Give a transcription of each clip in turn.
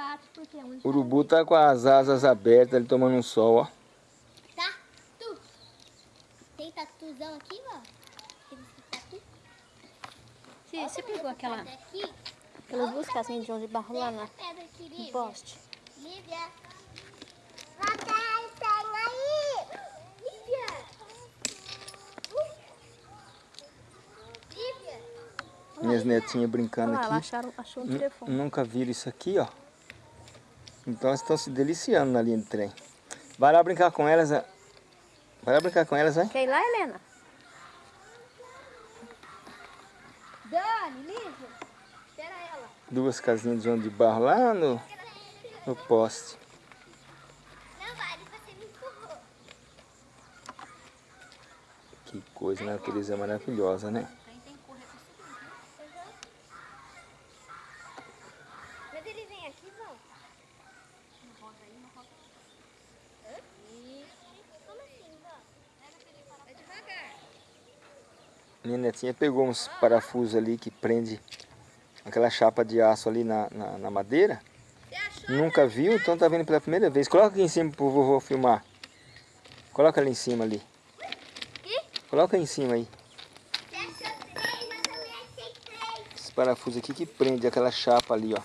Bate porque é um O urubu tá com as asas abertas, ele tomando um sol, ó. Tá? Tu. Tem tatuzão aqui, ó. Tatu. Você, você pegou aquela, aquelas duas casinhas de João de barro lá na, aqui, no Lívia. poste? Lívia. Papai, sai aí. Lívia. Lívia. Minhas netinhas brincando Olha lá, aqui. acharam, achou um telefone. Nunca viram isso aqui, ó. Então elas estão se deliciando na linha de trem. Vai lá brincar com elas, ó. Vai lá brincar com elas, vai. Quer ir lá, Helena? Dani, Lívia. Espera ela. Duas casinhas de João de barro lá no, no poste. Não vale, você me empurrou. Que coisa, natureza maravilhosa, né? Mas ele vem aqui, vão. Hã? Como assim, vó? Vai devagar. Minha netinha pegou uns parafusos ali que prende aquela chapa de aço ali na, na, na madeira. Nunca viu, então tá vendo pela primeira vez. Coloca aqui em cima pro vovô filmar. Coloca ali em cima ali. Coloca aí em cima aí. Três. Esse parafuso aqui que prende aquela chapa ali, ó.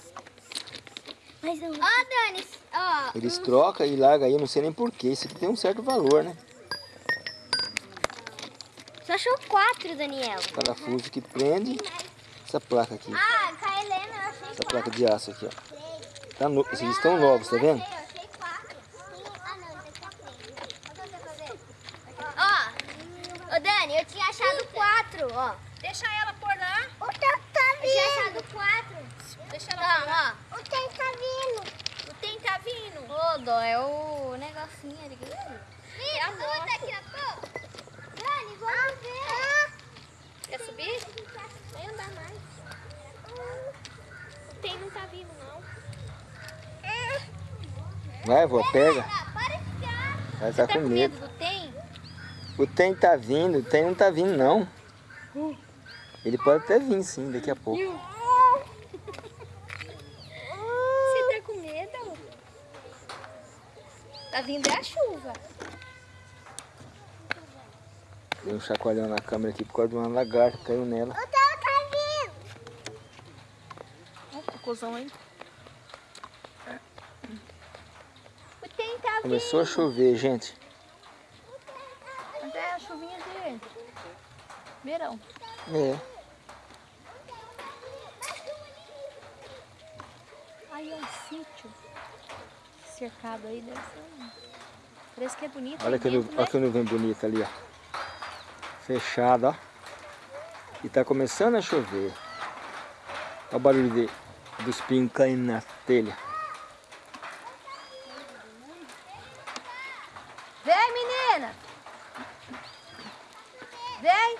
Ó, Dani, ó. Eles trocam e largam aí, eu não sei nem porquê. Isso aqui tem um certo valor, né? Achou quatro, Daniel. Parafuso que prende essa placa aqui. Ah, com a Helena eu achei Essa quatro. placa de aço aqui, ó. Tá no... Esses estão novos, tá vendo? Eu achei quatro. Ah, não, aqui que eu ver. Ó, ô Dani, eu tinha achado quatro, ó. Deixa ela por lá. O teu tá vindo. Eu tinha achado quatro. Deixa Então, ó. O tem tá vindo. O tem tá vindo. Ô, Dó, é o negocinho ali. Ih, a moto. daqui a pouco. Dani, vamos. Quer subir? Vai andar mais. O tem não tá vindo, não. Vai, vó, pega. Ela tá Tá com medo. medo do tem? O tem tá vindo, o tem não tá vindo, não. Ele pode até vir, sim, daqui a pouco. Você tá com medo? Tá vindo é a chuva. Deu um chacoalhão na câmera aqui por causa de uma lagarta caiu nela. O teu tá vindo. Ó, o cocôzão aí. O tem tá vindo. Começou a chover, gente. Mas é a chuvinha de verão. É. Aí é um sítio cercado aí, deve ser um... Parece que é bonito. Olha aí que, nu- dentro, olha né? que nuvem bonita ali, ó. Fechada, ó. E tá começando a chover. Olha o barulho de, dos pingos caindo na telha. Vem, menina! Vem!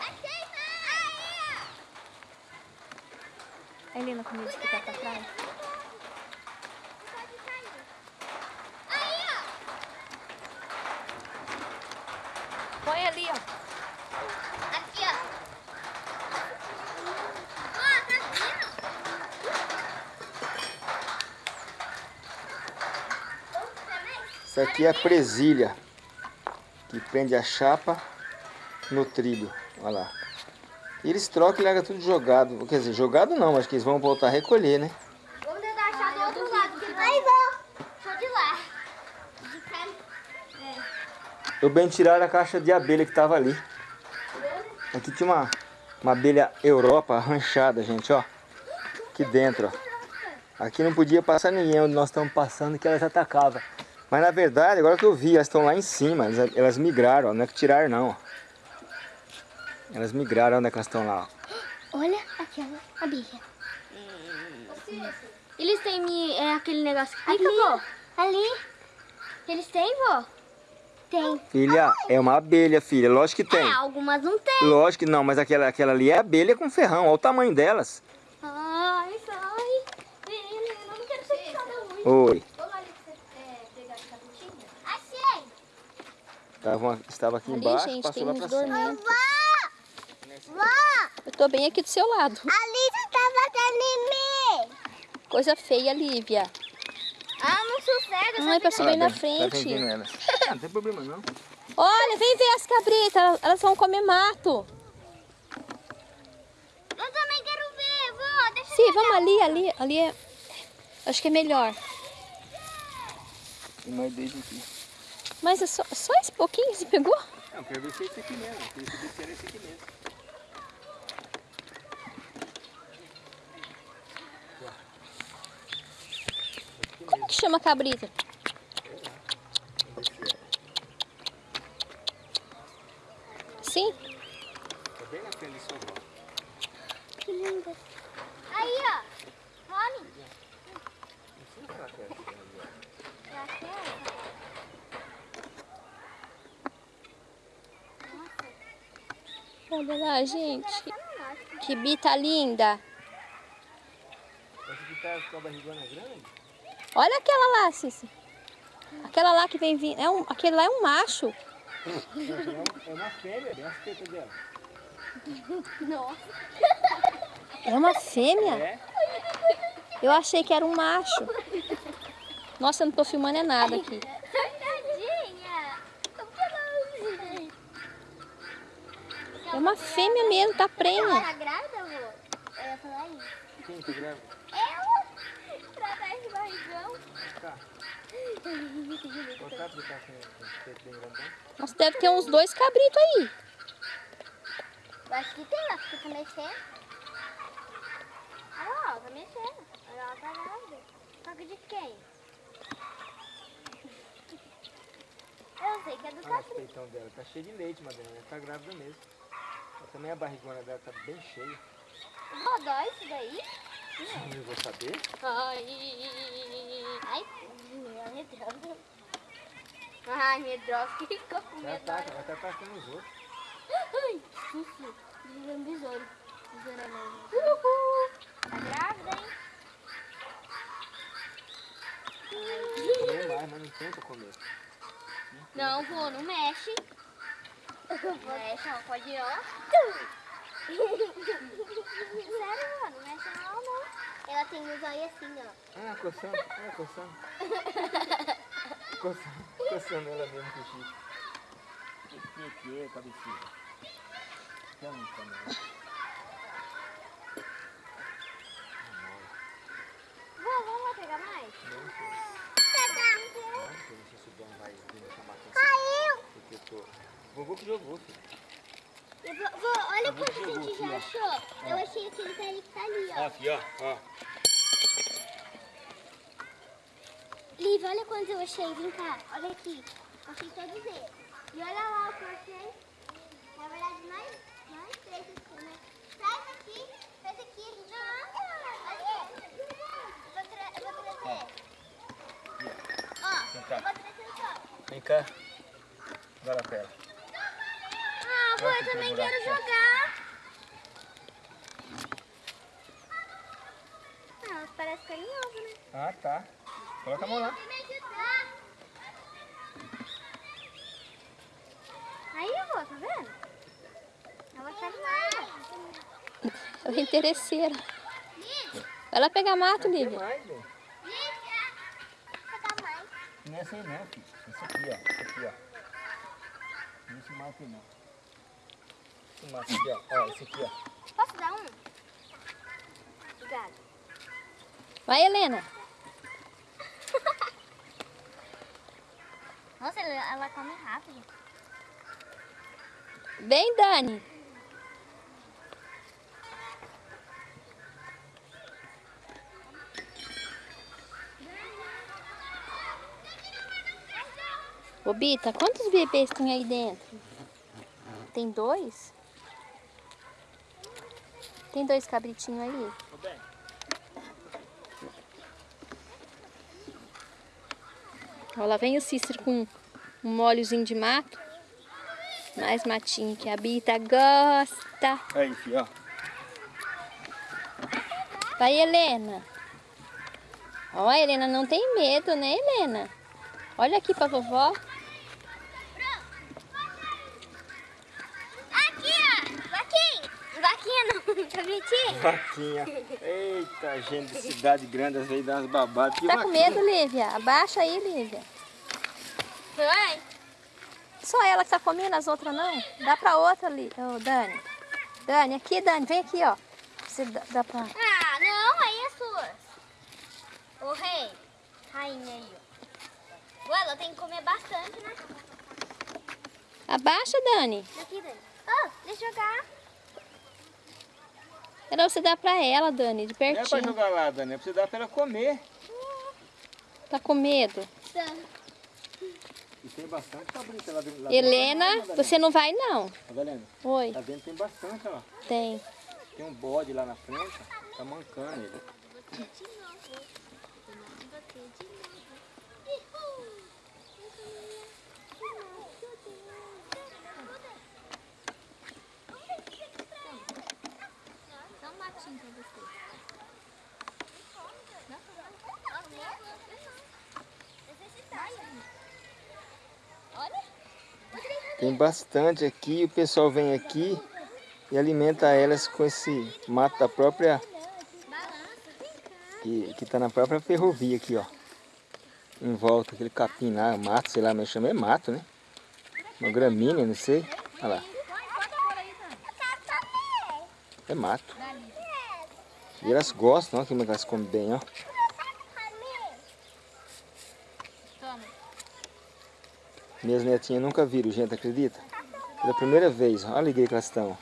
Achei mais. A Helena comigo que tá pra trás. Pode cair. Aí, ó. Põe ali, ó. Aqui, ó. Ó, tá vindo. Isso aqui é a presilha. Que prende a chapa no trilho. Olha lá. E eles trocam e largam tudo jogado. Quer dizer, jogado não, acho que eles vão voltar a recolher, né? Vamos tentar achar do outro lado. Que Aí, vou. Só de lá. Eu bem tiraram a caixa de abelha que tava ali. Aqui tinha uma, uma abelha Europa arranchada, gente, ó. Aqui dentro, ó. Aqui não podia passar ninguém onde nós estamos passando que elas atacavam. Mas na verdade, agora que eu vi, elas estão lá em cima. Elas, elas migraram, ó. Não é que tiraram não. Elas migraram, onde é que elas estão lá, ó. Olha aquela abelha. Eles têm é, aquele negócio que fica, vó? Ali. Eles têm, vó? Tem. Filha, é uma abelha, filha. Lógico que tem. É, algumas não tem. Lógico que não, mas aquela, aquela ali é abelha com ferrão. Olha o tamanho delas. Ai, sai. Menina, eu não quero ser puxada muito. Oi. Vamos ali pra você é, pegar as caputinhas? Achei. Tava, estava aqui Ali, embaixo, gente, passou lá pra cima. Vó! Eu Tô bem aqui do seu lado. A Lívia tá batendo em mim. Coisa feia, Lívia. Ah, não sossega. Ai, passou bem na Tá frente. ela. Ah, não tem problema não. Olha, vem ver as cabritas. Elas- vão comer mato. Eu também quero ver, vó. Deixa Sim, vamos ali, ali. Ali é... Acho que é melhor. Tem mais dois aqui. Mas é só, só esse pouquinho que você pegou? Não, quero ver se é esse aqui mesmo. Quero saber se era esse aqui mesmo. Como que chama cabrita? Sim? Tá bem na frente do seu. Que linda. Aí, ó. Rony. Não sei se ela quer essa aqui, ó. Já quer? Olha lá, gente. Que bita linda. Grande? Olha aquela lá, Cici. Aquela lá que vem vindo. É um, aquele lá é um macho. É uma fêmea, bem as tetas dela. Nossa. É uma fêmea? É? Eu achei que era um macho. Nossa, eu não tô filmando é nada aqui. Tadinha. Tô falando. É uma fêmea mesmo, tá Ela prenha. tá grávida, amor? Eu ia falar isso. Quem que grava? Ela? Pra trás do barrigão. Tá. O. Nossa, deve ter uns dois cabritos aí. Eu acho que tem, ela fica mexendo. Olha lá, ela tá mexendo. Olha, ela tá grávida. Só que de quem? Eu sei que é do Olha esse Caprito. peitão dela. Tá cheio de leite, Madalena. Ela tá grávida mesmo. Também a barrigona dela tá bem cheia. Rodó isso daí? Eu vou saber. Ai, ai, minha medrosa. Ai, medrosa, ficou com Ela medo. tá, ela tá atacando os outros. Ai, susto. Um besouro. Mesmo. Uhul. Tá grávida, hein? Comer mais, mas não tenta comer. Não, vô, não mexe. Mexe, ó, pode ir, ó. Sério, vô, não mexe não, não. Ela tem os olhos assim, ó. Ah, coçando. Ah, coçando. coçando. Coçando ela mesmo com o chifre. Que que que é, cabecinha? Vamos também. Vô, vamos lá pegar mais? Não, filho. Caiu. Não, filho. Não sei se o dono vai vir me chamar atenção. Caiu. Porque eu tô... Vovô que jogou, vô, vô, olha vou quanto a jogar gente aqui, já ó. achou. Eu achei aquele ali que tá ali, ó. Ó, filho, ó. ó. Liv, olha quantos eu achei. Vem cá, olha aqui. Achei todos eles. E olha lá o que eu achei. Na verdade, mais, mais três aqui, né? Traz aqui, traz aqui. Não, olha. Eu vou, tra eu vou trazer. Ó, Vem cá. eu vou trazer só. Vem cá. Vai lá pra ela. Eu também quero buraco. jogar. Ah, elas parecem carinhosas, né? Ah, tá. Coloca a mão lá. Aí, vô, tá vendo? Ela tá demais. Ela é interesseira. Vai lá pegar mato, Tem Lívia. Não é aí não, filho. Esse aqui, ó. Esse aqui, ó. Não esse mato não. Esse mato aqui, ó. Ó, esse aqui, ó. Posso dar um? Obrigada. Vai, Helena. Nossa, ela, ela come rápido. Vem, Dani. Ô, Bita, quantos bebês tem aí dentro? Tem dois? Tem dois cabritinhos aí? Ó, lá vem o Cícero com um molhozinho de mato. Mais matinho que a Bita gosta. Aí, filho, ó. Vai, Helena. Ó, a Helena não tem medo, né, Helena? Olha aqui pra vovó. Aqui, ó. Vaquinha. Vaquinha não. Tá bonitinho? Vaquinha. Eita, gente de cidade grande, às vezes dá umas babadas. Tá com vaquinha. medo, Lívia? Abaixa aí, Lívia. Foi? Só ela que tá comendo, as outras não? Dá pra outra ali, ô Dani. Dani, aqui, Dani, vem aqui, ó. Você dá, dá pra... Ah, não, aí é suas. Ô rei, rainha aí, ó. Ué, ela tem que comer bastante, né? Abaixa, Dani. Aqui, Dani. Ó, deixa eu jogar. Era você dar pra ela, Dani, de Não é pra pertinho. jogar lá, Dani, é pra você dar pra ela comer. Tá com medo? E tem bastante cabrita lá dentro. Lá Helena, dentro. você não vai não. Madalena, Oi, lá dentro tem bastante, ó. tem. Tem um bode lá na frente, tá mancando ele. Matinho pra você. Tem bastante aqui, o pessoal vem aqui e alimenta elas com esse mato da própria... Que, que tá na própria ferrovia aqui, ó. Em volta, aquele capim lá, mato, sei lá, mas chama é mato, né? Uma gramínea, não sei. Olha lá, é mato. E elas gostam, ó, como elas comem bem, ó. Minhas netinhas nunca viram, gente, acredita? Pela primeira vez, olha a alegria que elas estão.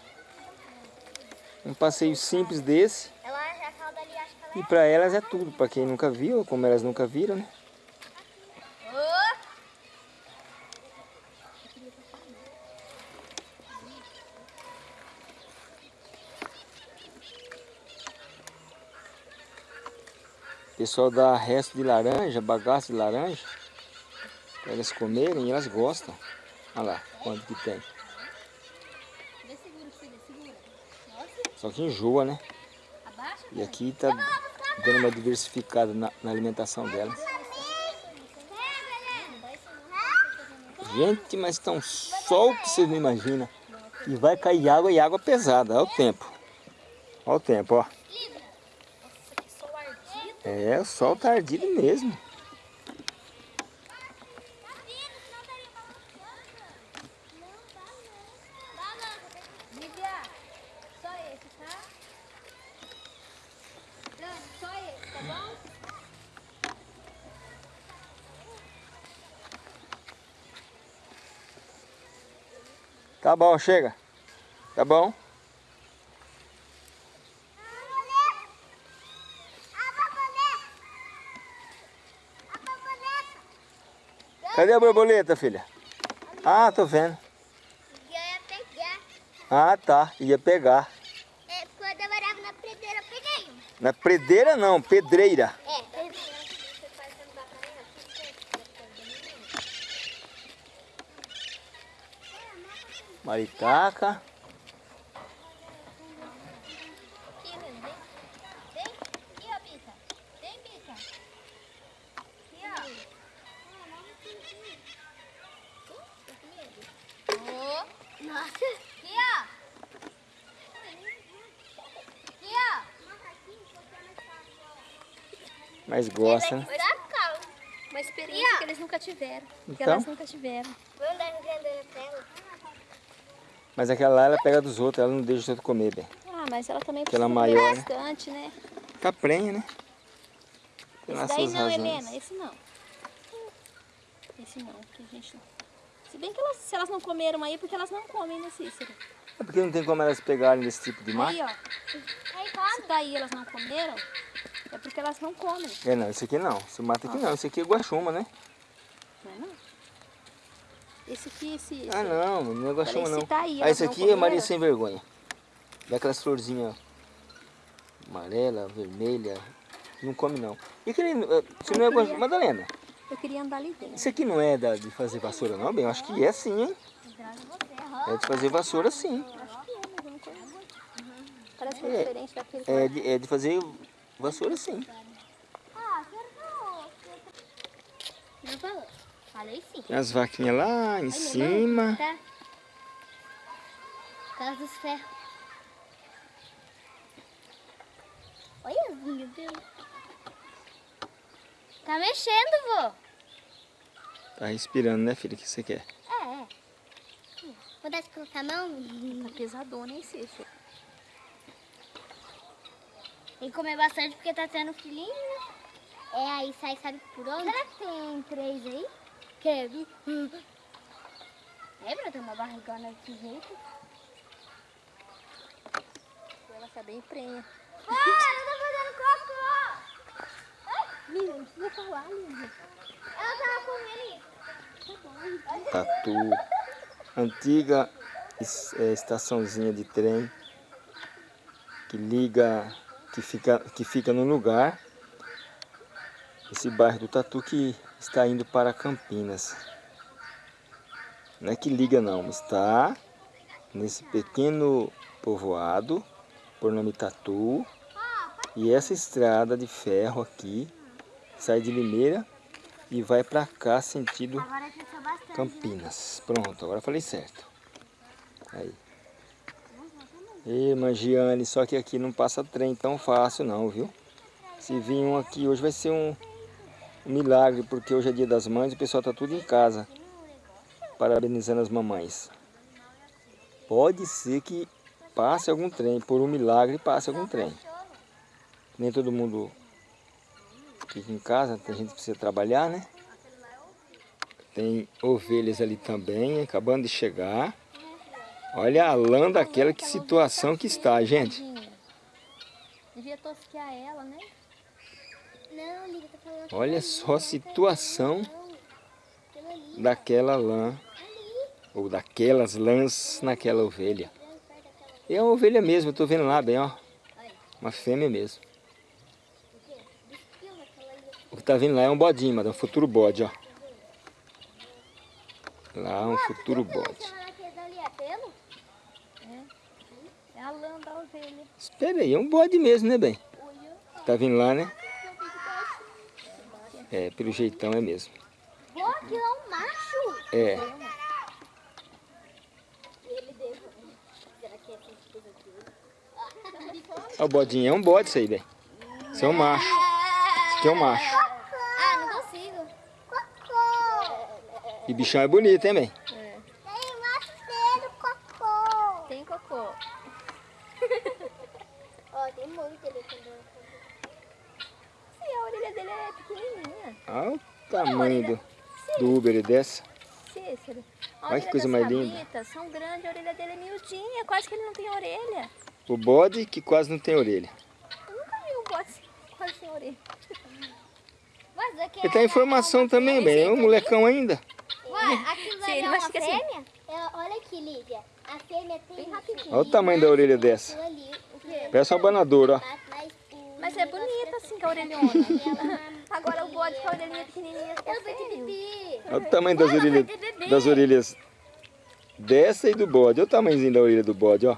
Um passeio simples desse, e para elas é tudo. Para quem nunca viu, como elas nunca viram, né? O pessoal dá resto de laranja, bagaço de laranja, para elas comerem e elas gostam. Olha lá, quanto que tem. Só que enjoa, né? E aqui tá dando uma diversificada na, na alimentação delas. Gente, mas tá um sol que vocês não imaginam. E vai cair água e água pesada. Olha o tempo. Olha o tempo, ó. É, o sol tá mesmo. Esse, tá? Bom? Tá bom, chega. Tá bom. Cadê a borboleta, filha? Ah, tô vendo. ia pegar. Ah, tá. Ia pegar. É, quando eu morava na predeira, eu peguei uma. Na predeira não, pedreira. É, eu Maritaca. Aqui, Helena, vem. Vem. Aqui, ó, Bica. Vem, Bica. Aqui, ó. Ô, Nossa. aqui, ó. Aqui, ó. Mas gosta, né? Calma. Uma experiência que eles nunca tiveram. Que Então? elas nunca tiveram. Vamos dar entender na tela. Mas aquela lá, ela pega dos outros, ela não deixa os outros comer, bem. Ah, mas ela também precisa maior, comer né? bastante, né? Fica prenha, né? Esse daí não, razões. Helena, esse não. Esse não, que a gente não... Se bem que elas, se elas não comeram aí, porque elas não comem, né, Cícero? É porque não tem como elas pegarem desse tipo de mato. Aí, ó. Aí, Se daí elas não comeram, porque elas não comem. É, não, esse aqui não. Esse mato aqui não. Esse aqui é guaxuma, né? Não é não? Esse aqui, esse... esse Ah, não, não é guaxuma, não. se tá aí, ah, esse aqui é Maria. Sem Vergonha. Daquelas florzinhas amarela, vermelha. Não come, não. E aquele... eh, Você não é guaxuma... Madalena, Eu queria andar ali dentro. isso aqui não é da, de fazer vassoura, não, bem? Eu acho que é sim, hein? É de fazer vassoura, sim. Acho que é, mas eu não conheço. Parece que é É. diferente daquele que É de, é de fazer vassoura, sim. Ah, acertou. Não falou. Falei sim. As vaquinhas lá em cima. Tá? Casa dos ferros. cabelo. Tá mexendo, vô. Tá respirando, né, filha? O que você quer? É, é. Vou dar de colocar a mão. Tá pesadona, hein, Cícero? Tem que comer bastante porque tá tendo filhinho, né? É, aí sai, sabe por onde? Será que tem três aí? Quero. É, pra ter uma barrigona desse jeito. Ela tá bem prenha. Ah, ela tá fazendo cocô! Lívia, não precisa falar, Lívia. Ela tava comendo isso. Tatu. Antiga é, estaçãozinha de trem que liga, que fica, que fica no lugar. Esse bairro do Tatu que está indo para Campinas. Não é que liga não, está nesse pequeno povoado, por nome Tatu. E essa estrada de ferro aqui sai de Limeira e vai para cá sentido bastante. Campinas. Pronto, agora falei certo. Aí. E Mangiane, só que aqui não passa trem tão fácil não, viu? Se vir um aqui hoje vai ser um milagre, porque hoje é dia das mães e o pessoal tá tudo em casa. Parabenizando as mamães. Pode ser que passe algum trem, por um milagre passe algum trem. Nem todo mundo fica em casa, tem gente que precisa trabalhar, né? Tem ovelhas ali também, acabando de chegar. Olha a lã daquela, que situação que está, gente. Devia tosquear ela, né? Tá falando Olha só a ali. situação daquela lã, ou daquelas lãs naquela ovelha. E é uma ovelha mesmo, eu tô vendo lá bem, ó. Uma fêmea mesmo. O que tá vindo lá é um bodinho, mas é um futuro bode, ó. Lá um futuro bode. Aquele dali é pelo? É a lã da ovelha. Espera aí, é um bode mesmo, né, bem? Tá vindo lá, né? É, pelo jeitão é mesmo. Pô, aquilo é um macho. É. Que é assim o bodinho é um bode isso aí, bem. Isso é um macho. Isso aqui é um macho. Ah, não consigo. Cocô. E bichão é bonito, hein, bem? É. Tem macho cedo, cocô. Tem cocô. Ó, tem muito ali quando Sim, a orelha dele é pequenininha. Olha o tamanho do, Uber dessa. Cícero. A Olha que orelha coisa mais linda. cabritas São grandes, a orelha dele é miudinha. Quase que ele não tem orelha. O bode que quase não tem orelha. Eu nunca vi um bode quase sem orelha. Mas aqui Ele tá em formação também, bem. É um molecão ainda. Ué, aquilo Sim, ali ele é uma assim. fêmea? É, olha aqui, Lívia. A fêmea tem Bem rapidinho. Olha o tamanho da orelha dessa. Parece uma banadora, ó. Mas, é bonita assim com a orelhona. Agora o bode com a orelhinha pequenininha ter feio. bebê. Olha o tamanho das orelhas, das orelhas dessa e do bode. Olha o tamanhozinho da orelha do bode, ó.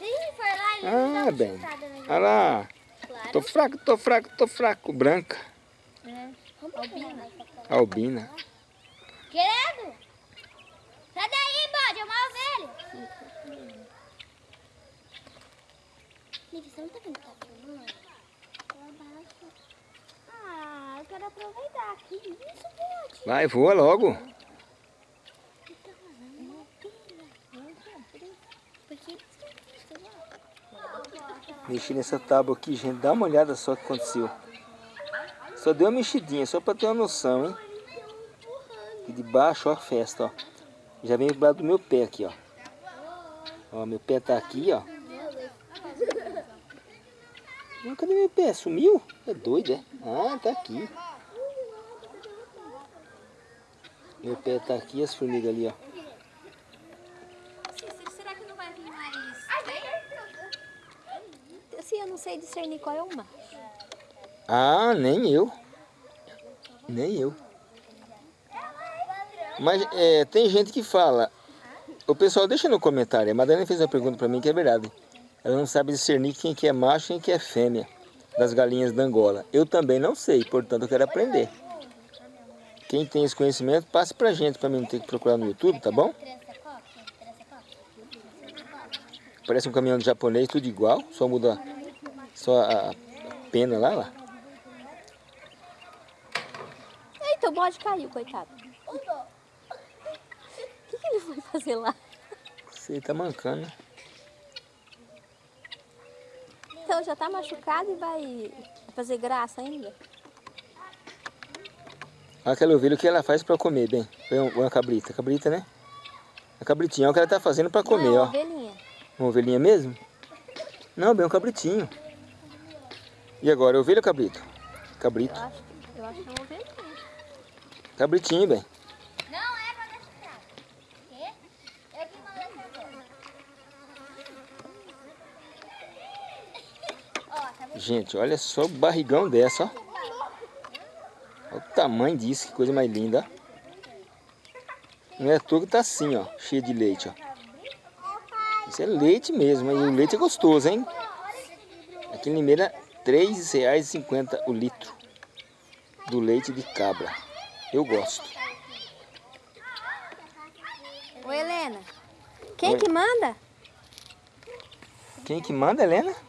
Ih, foi lá Ah, bem. Olha lá. Tô fraco, tô fraco, tô fraco. Branca. É. Albina. Albina. Querendo? Sai daí, bode, é uma ovelha. Você não tá vendo que tá filmando? Lá abaixo. Ah, eu quero aproveitar aqui. Isso, bode. Vai, voa logo. Mexi nessa tábua aqui, gente. Dá uma olhada só o que aconteceu. Só deu uma mexidinha, só pra ter uma noção, hein? E de baixo, ó, a festa, ó. Já vem do lado do meu pé aqui, ó. Ó, meu pé tá aqui, ó. Cadê meu pé? Sumiu? É doido, é? Ah, tá aqui. Meu pé tá aqui, as formigas ali, ó. Será que não vai vir mais? Assim, eu não sei discernir qual é macho. Ah, nem eu. Nem eu. Mas é, tem gente que fala. O pessoal deixa no comentário. A Madalena fez uma pergunta pra mim que é verdade. Ela não sabe discernir quem que é macho e quem que é fêmea das galinhas da Angola. Eu também não sei, portanto eu quero aprender. Quem tem esse conhecimento, passe pra gente, pra mim não ter que procurar no YouTube, tá bom? Parece um caminhão de japonês, tudo igual, só muda só a pena lá, lá. Eita, o bode caiu, coitado. O que, que ele foi fazer lá? Você tá mancando, né? Então já tá machucado e vai fazer graça ainda? Aquela ovelha, o que ela faz pra comer, bem? Bem, uma cabrita, cabrita, né? A cabritinha é o que ela tá fazendo pra comer, Não, é ó. uma ovelhinha. Uma ovelhinha mesmo? Não, bem um cabritinho. E agora, ovelha ou cabrito? Cabrito. Eu acho, eu acho que é uma ovelhinha. Cabritinho, bem. Não é pra deixar. Quê? Eu que mando essa Ó, tá vendo? Gente, olha só o barrigão dessa, ó. Olha o tamanho disso, que coisa mais linda. Não é à toa que tá assim, ó, cheio de leite, ó. Isso é leite mesmo, e o leite é gostoso, hein? Aqui em Limeira, R$ 3,50 o litro do leite de cabra. Eu gosto. Ô Helena, quem Oi. que manda? Quem que manda, Helena?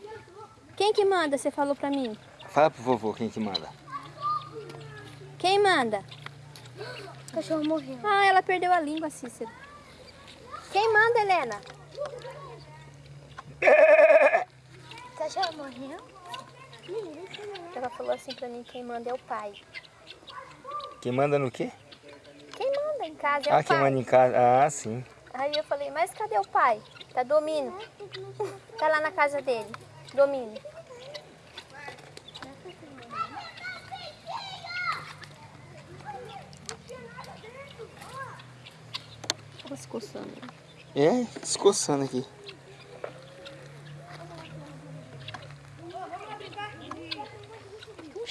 Quem que manda, você falou pra mim? Fala pro vovô quem que manda. Quem manda? O cachorro morreu. Ah, ela perdeu a língua, Cícero. Quem manda, Helena? O cachorro morreu? Ela falou assim pra mim, quem manda é o pai. Quem manda no quê? Quem manda em casa é Ah, o quem pai. manda em casa. Ah, sim. Aí eu falei, mas cadê o pai? Tá dormindo. Tá lá na casa dele, dormindo. Tava se coçando. É, escoçando aqui. Um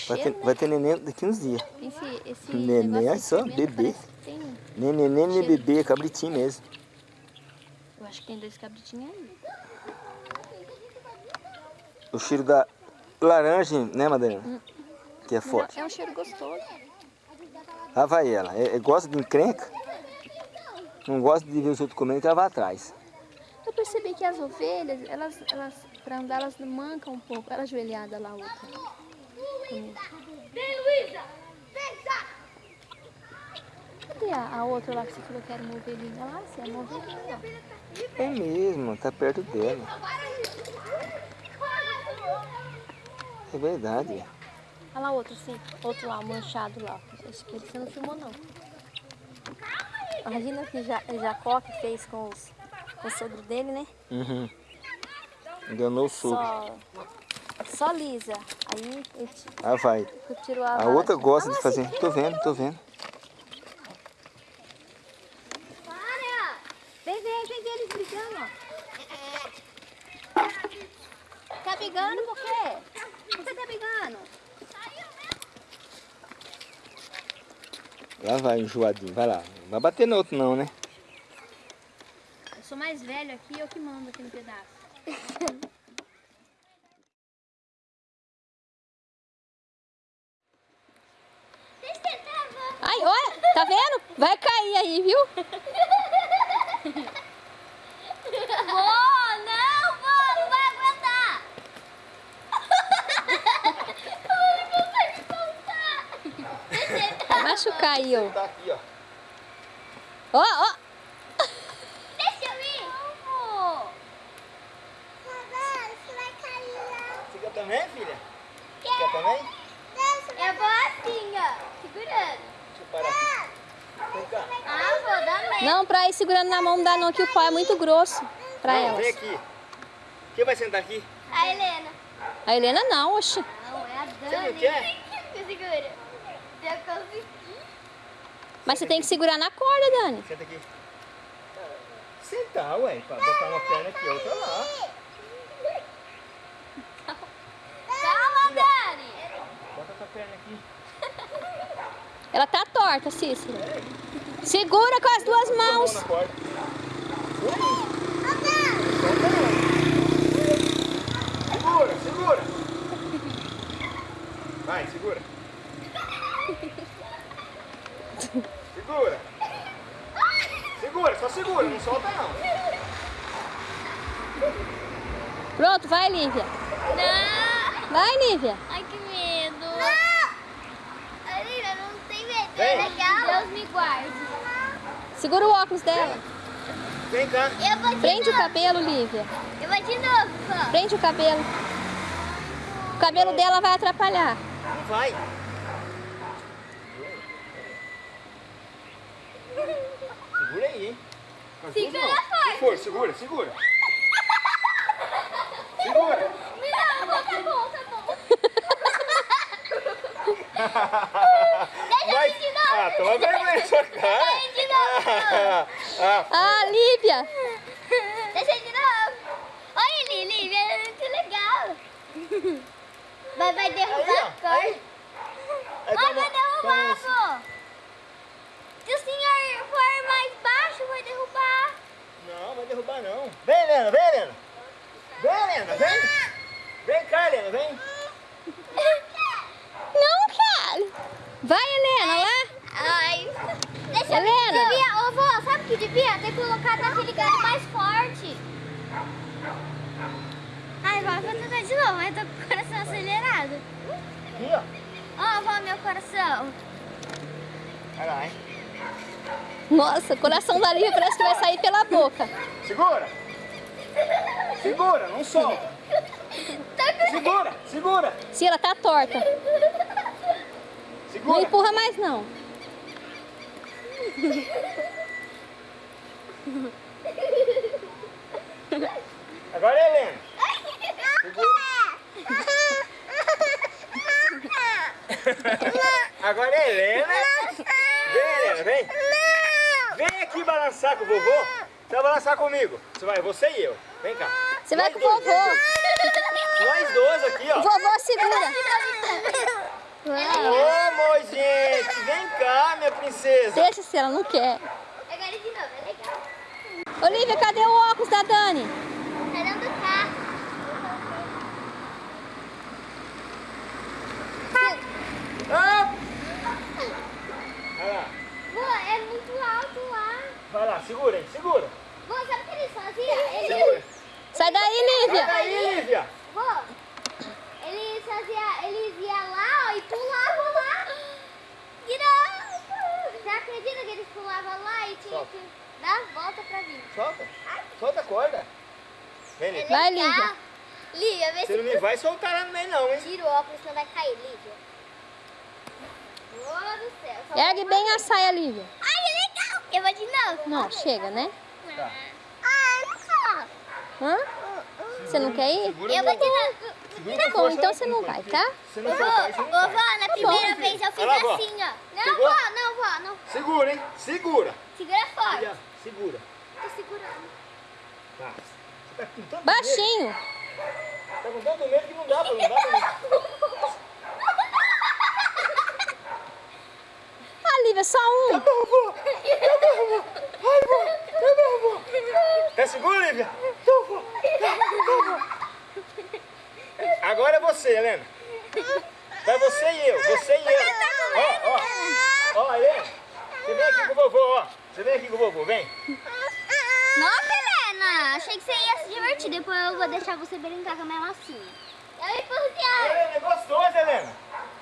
Vai ter, né? vai ter neném daqui uns dias. Esse, esse Neném, de só, bebê. tem- neném, nem Cheiro. bebê, é cabritinho mesmo. eu acho que tem dois cabritinhos aí. O cheiro da laranja, né, Madalena? Que é forte. É um cheiro gostoso. Lá vai ela. É, é- gosta de encrenca. Não gosta de ver os outros comendo, que ela vai atrás. Eu percebi que as ovelhas, elas, elas pra andar, elas mancam um pouco. Ela ajoelhada lá, outra. Vem, Luísa! Vem, Zá! Cadê a, a outra lá que você falou que era uma ovelhinha? Lá, se é uma ovelhinha. É mesmo, tá perto dela. É verdade. Olha lá outro, sim. Outro lá, manchado lá. Acho que você não filmou, não. Imagina que ja, Jacó que fez com, os, com o sogro dele, né? Uhum. Enganou o sogro. Só, só lisa. Aí ti- Ah, vai. tirou a A outra gosta Ah, de fazer. Tô vendo, tô vendo. Para! Vem ver, vem ver eles brigando, ó. Tá brigando por quê? Por que você tá brigando? Lá vai, enjoadinho. Vai lá. Não vai bater no outro não, né? Eu sou mais velho aqui, eu que mando aqui no pedaço. Ai, olha, tá vendo? Vai cair aí, viu? Vó, não, vó, não vai aguentar. Ai, não vai te aí, ó. Tá aqui, ó. Ó, ó. Deixa eu ir. Você vai cair lá. Você quer também, filha? Quer também? Eu vou assim, ó, segurando. Deixa eu parar aqui. Vem cá. Ah, vou dar medo. Não, pra ir segurando na mão não dá não, que o pau é muito grosso pra Não, elas. Vem aqui. Quem vai sentar aqui? A Helena. A Helena não, oxi. Não, é a Você Dani. não quer? Me segura. Eu. Mas você tem que segurar na corda, Dani. Senta aqui. Sentar, ué. Pra botar uma perna aqui, outra lá. Calma, Dani. Bota essa perna aqui. Ela tá torta, Cícero. Segura com as duas mãos. Segura, segura. Vai, segura. Segura. Segura, só segura, não solta não. Pronto, vai, Lívia. Não! Vai, Lívia. Ai, que medo! Não! Olivia, não tem medo, é Vem. legal. Deus me guarde. Segura o óculos dela. Vem cá. Eu vou de Prende o novo. cabelo, Lívia. Eu vou de novo, pô. Prende o cabelo. O cabelo dela vai atrapalhar. Não vai. Segura aí, hein? Duas Segura mãos. forte. Se for, segura, segura. Segura. Não, tá bom, tá bom. Vai. de novo. Ah, toma vergonha na sua cara. Vai de novo. Ah, Ah, Lívia. Deixa de novo. Olha, Lili, é muito legal. Vai, vai derrubar a Mãe, toma- vai derrubar, pô. Se o senhor vai derrubar. Não, vai derrubar não. Vem, Helena, vem, Helena. Vem, Helena, vem. Vem cá, Helena, vem. Não quero. Vai, Helena, lá. Ai. Deixa Helena. eu devia, ô, vô, sabe o que devia? Ter colocado aquele gado mais forte. Ai, vó, vou tentar de novo, mas tô com o coração acelerado. Aqui, ó. Ó, vó, meu coração. Vai lá, hein. Nossa, o coração da Lívia parece que vai sair pela boca. Segura. Segura, não solta. Segura, segura. Se ela tá torta. Não Segura. empurra mais, não. Agora é Helena. Agora é Helena. Vem, Helena, vem. Vem aqui balançar com o vovô. Você vai balançar comigo. Você vai, você e eu. Vem cá. Você vai com o vovô. Nós dois aqui, ó. Vovô segura. Ô, amor, gente. Vem cá, minha princesa. Deixa se ela não quer. Olivia, cadê o óculos da Dani? Tá dentro do carro. Ah! Vai lá. Vô, é muito alto lá. Vai lá, segura aí, segura. Vô, sabe o que eles faziam? Segura. Eles, Sai daí, Sai Lívia. daí, Lívia. vô, eles faziam, eles iam lá ó, e pulavam lá. Virava. Você acredita que eles pulavam lá e tinha Solta. que dar a volta pra vir? Solta. Solta a corda. Vem, Lívia. Vai. Lívia. Lívia, vê Você se não me vai soltar lá no meio não, hein? tira o óculos, senão vai cair, Lívia. Ô, do céu. Ergue bem a saia, Lívia. Eu vou de novo. Não, chega, né? Tá. Ah, não quero. Hã? Você não quer ir? Segura Eu vou tentar. segura Tá com bom, força então você por não vai, tá? Se não soltar, você não vai. ô, vó, na primeira vez eu fiz Vai lá, assim, ó. Não, Pegou? vó, não, vó, não. Segura, hein? Segura. Segura forte. Segura. Tô segurando. Tá. Você tá com tanto medo. Baixinho. Tá com tanto medo que não dá pra, não dá pra... Ah, Lívia, só um. Tá bom, vó. Tá bom, vó. Ai, vó. Tá bom, vó. Tá seguro, Lívia? Tá bom. Tá, tá bom. Agora é você, Helena. Vai você e eu, você e eu. Ó, ó. Ó, Helena. Você vem aqui com o vovô, ó. Você vem aqui com o vovô, vem. Nossa, Helena, achei que você ia se divertir. Depois eu vou deixar você brincar com a minha massinha. Eu empurrei. Helena, é gostoso, Helena.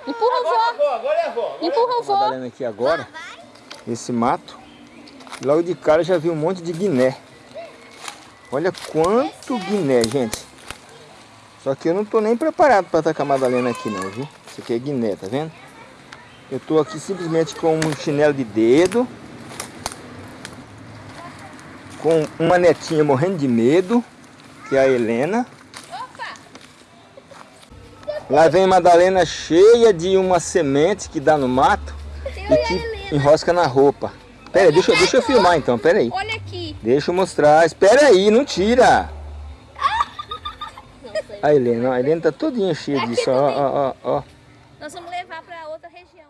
Empurra o Agora é a vô. vó, agora é a vó. agora Empurra é a o vó. vô. Trabalhando aqui agora, Vai. esse mato. Logo de cara já vi um monte de guiné. Olha quanto guiné, gente. Só que eu não tô nem preparado para atacar a Madalena aqui não, viu? Isso aqui é guiné, tá vendo? Eu tô aqui simplesmente com um chinelo de dedo. Com uma netinha morrendo de medo, que é a Helena. Lá vem Madalena cheia de uma semente que dá no mato e que enrosca na roupa. Pera aí, deixa, eu- deixa eu filmar então, pera aí. Olha aqui. Deixa eu mostrar. Espera aí, não tira. A Helena, a Helena tá todinha cheia disso, ó, ó, ó, ó. Nós vamos levar pra outra região.